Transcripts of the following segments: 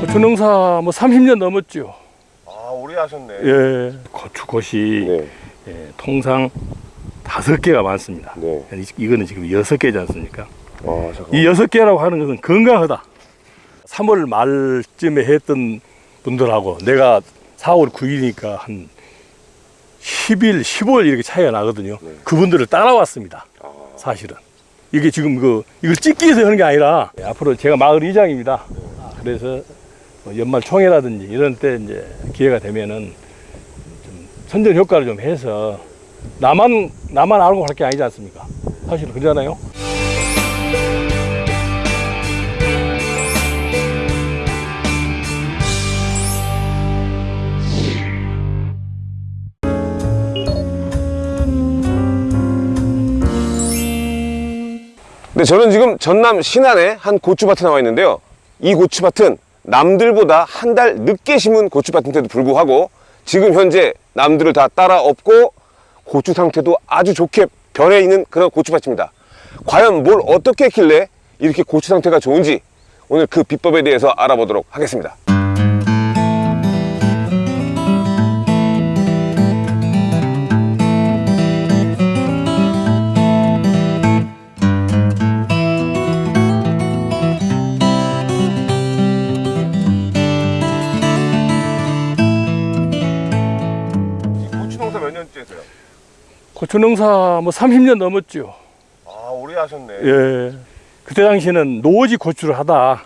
고추 농사 뭐 30년 넘었죠. 아 오래 하셨네. 예. 고추꽃이 네. 예, 통상 다섯 개가 많습니다. 네. 이- 이거는 지금 여섯 개지 않습니까? 아. 이 여섯 개라고 하는 것은 건강하다. 3월 말쯤에 했던 분들하고 내가 4월 9일이니까 한 10일, 15일 이렇게 차이가 나거든요. 네. 그분들을 따라왔습니다. 아, 사실은. 이게 지금 그, 이걸 찍기 위해서 하는 게 아니라 예, 앞으로 제가 마을 이장입니다. 그래서 뭐 연말 총회라든지 이런 때 이제 기회가 되면은 좀 선전 효과를 좀 해서 나만, 나만 알고 할게 아니지 않습니까? 사실 그러잖아요. 네, 저는 지금 전남 신안의 한 고추밭에 나와 있는데요. 이 고추밭은 남들보다 한 달 늦게 심은 고추밭인데도 불구하고 지금 현재 남들을 다 따라 업고 고추 상태도 아주 좋게 변해 있는 그런 고추밭입니다. 과연 뭘 어떻게 했길래 이렇게 고추 상태가 좋은지 오늘 그 비법에 대해서 알아보도록 하겠습니다. 고추 농사 뭐 30년 넘었죠. 아, 오래 하셨네. 예. 그때 당시에는 노지 고추를 하다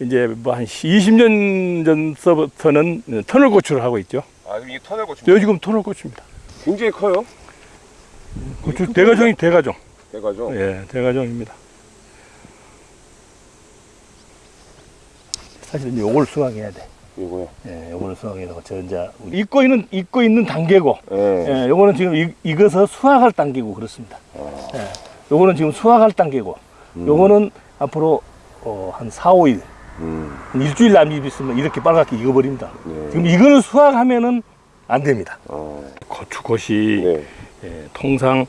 이제 뭐 한 20년 전서부터는 터널 고추를 하고 있죠. 아, 이게 터널 고추. 여기 지금 터널 고추입니다. 굉장히 커요. 고추 대가종이 대가종. 대가죠. 예, 대가종입니다. 사실 이제 요걸 수확해야 돼. 이거요. 예, 요거를 수확해야 되고 저 이제 우리 입고 있는 입고 있는 단계고. 예. 예, 요거는 지금 이, 익어서 수확할 단계고 그렇습니다. 예, 요거는 지금 수확할 단계고. 요거는 앞으로 어, 한 4, 5일, 음. 한 일주일 남짓 있으면 이렇게 빨갛게 익어버립니다. 네. 지금 이거는 수확하면은 안 됩니다. 어. 고추꽃이 네. 예, 통상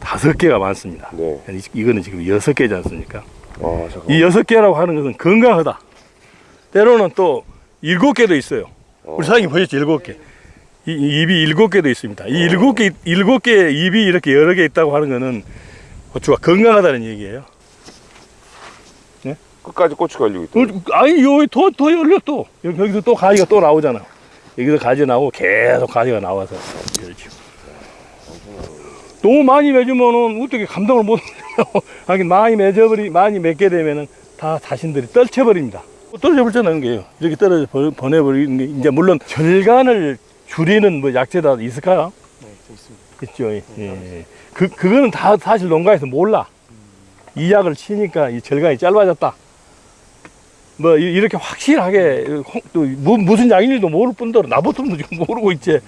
다섯 개가 많습니다. 네. 이- 이거는 지금 여섯 개지 않습니까? 아. 이 여섯 개라고 하는 것은 건강하다. 때로는 또 일곱 개도 있어요. 우리 사장님 보셨죠? 일곱 개. 이, 입이 일곱 개도 있습니다. 이 일곱 개, 일곱 개 입이 이렇게 여러 개 있다고 하는 것은 고추가 건강하다는 얘기예요. 끝까지 고추가 열리고 있다. 어, 아니, 여기 더, 더 열려 또. 여기, 여기서 또 가지가 또 나오잖아. 여기서 가지 나오고 계속 가지가 나와서 열죠. 너무 많이 맺으면은 어떻게 감당을 못 해요. 하긴 많이 맺어버리, 많이 맺게 되면은 다 자신들이 떨쳐버립니다. 떨어져 버리잖아요, 게요. 이렇게 떨어져 버- 보내버리는 게, 이제 물론 절간을 줄이는 뭐 약재다 있을까요? 네, 있습니다. 있죠. 예. 예. 그, 그거는 다 사실 농가에서 몰라. 이 약을 치니까 이 절간이 짧아졌다. 뭐, 이- 이렇게 확실하게, 홍- 또 무, 무슨 약인지도 모를 뿐더러 나보통도 지금 모르고 있지.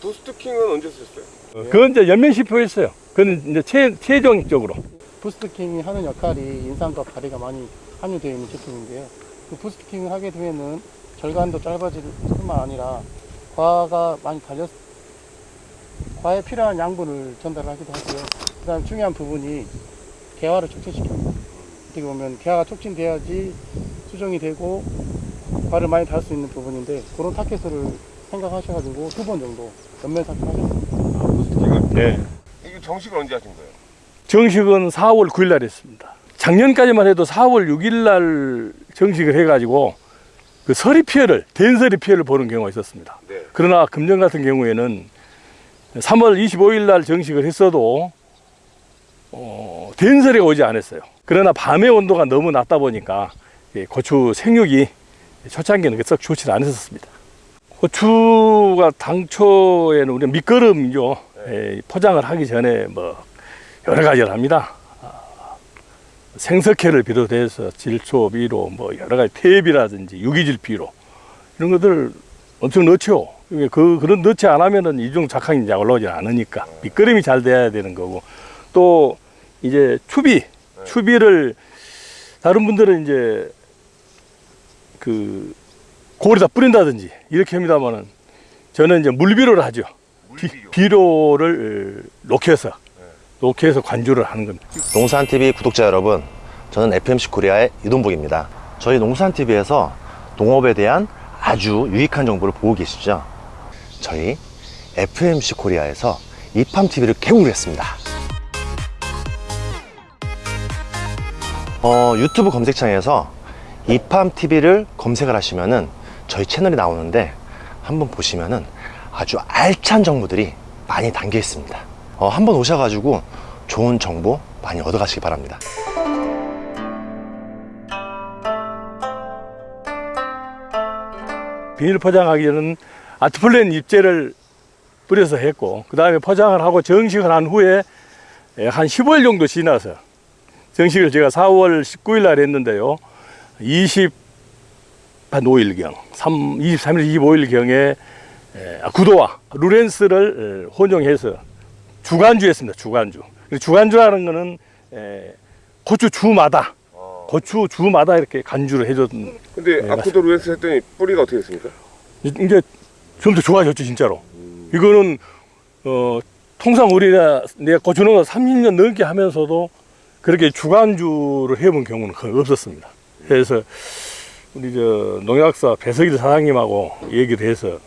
부스트킹은 언제 쓰셨어요? 그건 이제 연면시표였어요. 그건 이제 최, 최종적으로. 부스트킹이 하는 역할이 인삼과 가리가 많이 함유되어 있는 제품인데요. 그 부스트킹을 하게 되면은 절간도 짧아질 뿐만 아니라 과가 많이 달렸, 과에 필요한 양분을 전달하기도 하고요. 그 다음 중요한 부분이 개화를 촉진시킵니다. 어떻게 보면 개화가 촉진돼야지 수정이 되고 과를 많이 달 수 있는 부분인데 그런 타켓을 생각하셔가지고 두 번 정도 연면 삭제하셨습니다. 부스트킹을. 네. 이게 정식을 언제 하신 거예요? 정식은 4월 9일 날 했습니다. 작년까지만 해도 4월 6일 날 정식을 해가지고 그 서리 피해를, 된서리 피해를 보는 경우가 있었습니다. 네. 그러나 금년 같은 경우에는 3월 25일 날 정식을 했어도 어, 된설이가 오지 않았어요. 그러나 밤의 온도가 너무 낮다 보니까 예, 고추 생육이 초창기에는 썩 좋지 않았었습니다. 고추가 당초에는 우리 밑거름이죠. 예, 포장을 하기 전에 뭐 여러 가지를 합니다. 아, 생석회를 비롯해서 질소 비로 뭐 여러 가지 탭이라든지 유기질 비로 이런 것들 엄청 넣죠. 그 그런 넣지 않으면은 이중 작황이 이제 올라오지 않으니까 밑그림이 잘 돼야 되는 거고 또 이제 추비 추비를 다른 분들은 이제 그 골에다 뿌린다든지 이렇게 합니다만은 저는 이제 물비료를 하죠. 비, 비료를 녹여서 녹여서 관주를 하는 겁니다. 농산TV 구독자 여러분, 저는 FMC 코리아의 이동복입니다. 저희 농산TV에서 농업에 대한 아주 유익한 정보를 보고 계시죠? 저희 FMC 코리아에서 이팜TV를 개국을 했습니다. 어, 유튜브 검색창에서 이팜TV를 검색을 하시면은 저희 채널이 나오는데 한번 보시면은 아주 알찬 정보들이 많이 담겨 있습니다. 어, 한번 오셔가지고 좋은 정보 많이 얻어가시기 바랍니다. 비닐 포장하기 전은 아트플랜 입제를 뿌려서 했고 그 다음에 포장을 하고 정식을 한 후에 예, 한 15일 정도 지나서 정식을 제가 4월 19일 날 했는데요 20, 한 5일경 3, 23일 25일경에 아, 구도와 루렌스를 에, 혼용해서 주간주 했습니다 주간주. 주간주라는 거는 에, 고추 주마다. 고추 주마다 이렇게 간주를 해줬던 근데 네, 아쿠도 루엔스 했더니 뿌리가 어떻게 됐습니까? 이제 좀 더 좋아졌죠 진짜로. 이거는 어 통상 우리가 내가 고추농사 30년 넘게 하면서도 그렇게 주간주를 해본 경우는 거의 없었습니다. 그래서 우리 저 농약사 배석일 사장님하고 얘기를 해서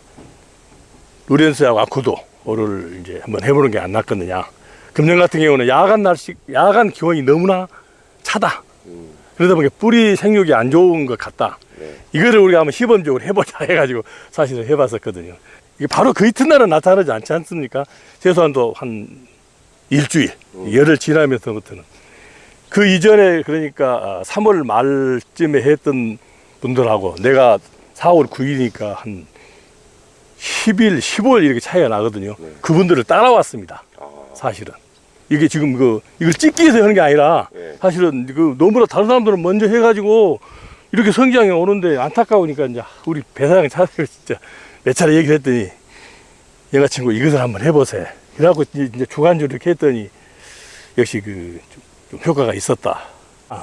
루렌스하고 아쿠도 를 이제 한번 해보는 게 안 낫겠느냐 금년 같은 경우는 야간 날씨 야간 기온이 너무나 차다 그러다 보니까 뿌리 생육이 안 좋은 것 같다. 네. 이거를 우리가 한번 시범적으로 해보자 해가지고 사실은 해봤었거든요. 이게 바로 그 이튿날은 나타나지 않지 않습니까? 최소한도 한 일주일, 열흘 지나면서부터는. 그 이전에 그러니까 3월 말쯤에 했던 분들하고 내가 4월 9일이니까 한 10일, 15일 이렇게 차이가 나거든요. 그분들을 따라왔습니다. 사실은. 이게 지금 그, 이걸 찍기 위해서 하는 게 아니라 네. 사실은 그 너무나 다른 사람들은 먼저 해가지고 이렇게 성장이 오는데 안타까우니까 이제 우리 배사장 차장을 진짜 몇 차례 얘기를 했더니 얘가 친구 이것을 한번 해보세. 그래갖고 이제 이제 주간주 이렇게 했더니 역시 그 좀 효과가 있었다.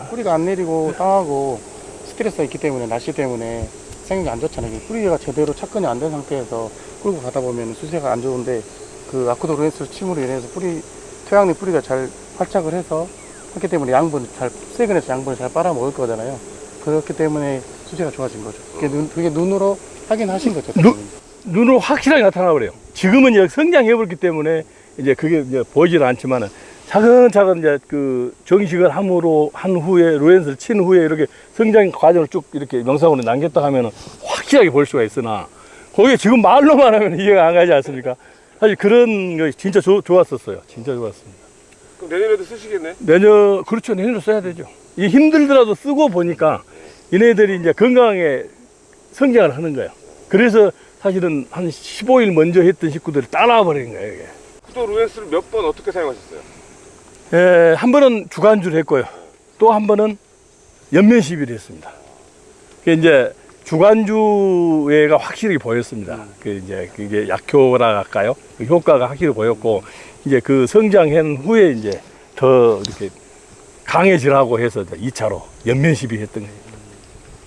뿌리가 안 내리고 땅하고 스트레스가 있기 때문에 날씨 때문에 생육이 안 좋잖아요. 뿌리가 제대로 착근이 안 된 상태에서 끌고 가다 보면 수세가 안 좋은데 그 아쿠도 루엔스 침으로 인해서 뿌리 토양내 뿌리가 잘 활착을 해서 하기 때문에 양분 잘 세근해서 양분을 잘 빨아먹을 거잖아요. 그렇기 때문에 수세가 좋아진 거죠. 그게, 눈, 그게 눈으로 확인하신 거죠. 눈- 눈으로 확실하게 나타나 버려요. 지금은 이제 성장해 버렸기 때문에 이제 그게 이제 보이지는 않지만은 차근차근 이제 그 정식을 함으로 한 후에 루엔스를 친 후에 이렇게 성장 과정을 쭉 이렇게 명상으로 남겼다 하면은 확실하게 볼 수가 있으나 거기에 지금 말로만 하면 이해가 안 가지 않습니까? 사실 그런 거 진짜 좋- 좋았었어요. 진짜 좋았습니다. 그럼 내년에도 쓰시겠네? 내년 그렇죠 내년에 써야 되죠. 이 힘들더라도 쓰고 보니까 얘네들이 이제 건강하게 성장을 하는 거예요. 그래서 사실은 한 15일 먼저 했던 식구들이 따라와 버리는 거예요. 이게. 아쿠도 루엔스를 몇 번 어떻게 사용하셨어요? 에, 한 번은 주간주를 했고요. 또 한 번은 연면 시비를 했습니다. 그 이제 주간주가 확실히 보였습니다. 그 이제 그게 약효라 할까요? 그 효과가 확실히 보였고 이제 그 성장한 후에 이제 더 이렇게 강해지라고 해서 이제 2차로 연면 시비 했던 거예요.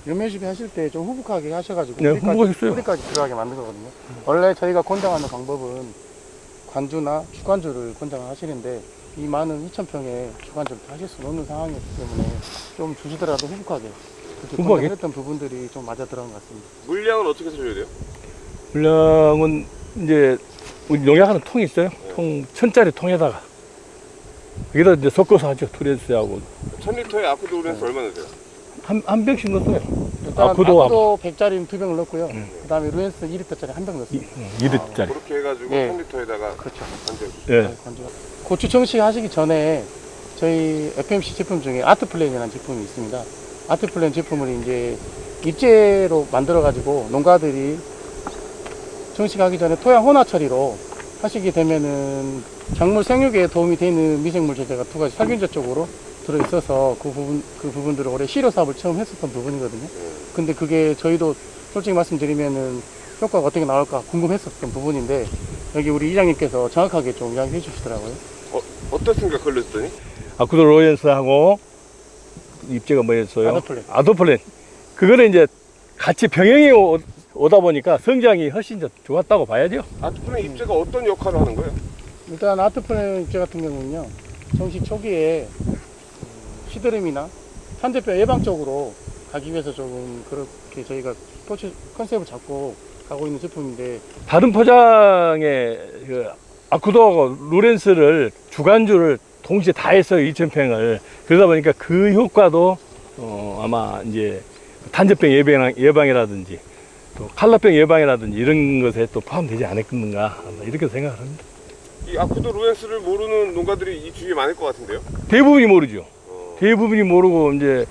연면 시비 하실 때 좀 후북하게 하셔가지고 네, 후북하겠어요. 뿌리까지 들어가게 만든 거거든요. 원래 저희가 권장하는 방법은 관주나 주관주를 권장을 하시는데 이 많은 2,000평에 주관주를 다 하실 수는 없는 상황이었기 때문에 좀 주시더라도 후북하게 그렇게 후북하게? 권장했던 부분들이 좀 맞아 들어간 것 같습니다. 물량은 어떻게 써줘야 돼요? 물량은 이제 우리 농약하는 통이 있어요. 통 천짜리 통에다가 여기다 이제 섞어서 하죠. 투레스하고 1000리터에 아쿠도 루엔스 얼마 넣으세요? 한, 한 병씩 넣었어요. 일단 아쿠도 아쿠도 100짜리는 두 병을 넣고요. 그 다음에 루엔스 2리터짜리 한 병 넣습니다. 2리터짜리. 그렇게 해가지고 네. 1000리터에다가 그렇죠. 예. 관주가. 고추 정식 하시기 전에 저희 FMC 제품 중에 아트플랜이라는 제품이 있습니다. 아트플랜 제품을 이제 입제로 만들어 가지고 농가들이 정식하기 전에 토양 혼화 처리로 하시게 되면은 작물 생육에 도움이 되는 미생물 제제가 두 가지 살균제 쪽으로 들어 있어서 그 부분 그 부분들을 올해 시료 사업을 처음 했었던 부분이거든요. 근데 그게 저희도 솔직히 말씀드리면은 효과가 어떻게 나올까 궁금했었던 부분인데 여기 우리 이장님께서 정확하게 좀 이야기해 주시더라고요. 어, 어떻습니까 걸렸더니? 아쿠도 로렌스하고 입제가 뭐였어요? 아도플랜. 아도플랜. 그거는 이제 같이 병행해 오- 오다 보니까 성장이 훨씬 더 좋았다고 봐야죠. 아트플랜 입자가 어떤 역할을 하는 거예요? 일단 아트플랜 입제 같은 경우는요 정식 초기에 음, 시드름이나 산재병 예방적으로 가기 위해서 조금 그렇게 저희가 스포츠 컨셉을 잡고 가고 있는 제품인데 다른 포장에 그 아쿠도하고 루렌스를 주간주를 동시에 다 했어요 2,000평을. 그러다 보니까 그 효과도 어, 아마 이제 탄저병 예방, 예방이라든지 또 칼라병 예방이라든지 이런 것에 또 포함되지 않았겠는가 아마 이렇게 생각을 합니다. 이 아쿠도 루엔스를 모르는 농가들이 이 주위에 많을 것 같은데요? 대부분이 모르죠. 어, 대부분이 모르고 이제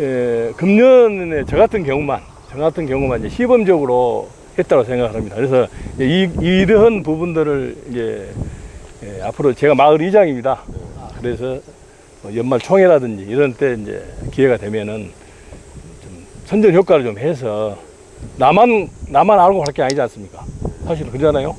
에, 금년에 저 같은 경우만 저 같은 경우만 이제 시범적으로 했다고 생각을 합니다. 그래서 이, 이러한 부분들을 이제 예, 앞으로 제가 마을 이장입니다. 그래서 뭐 연말 총회라든지 이런 때 이제 기회가 되면은 좀 선전 효과를 좀 해서 나만 나만 알고 할 게 아니지 않습니까? 사실 그러잖아요.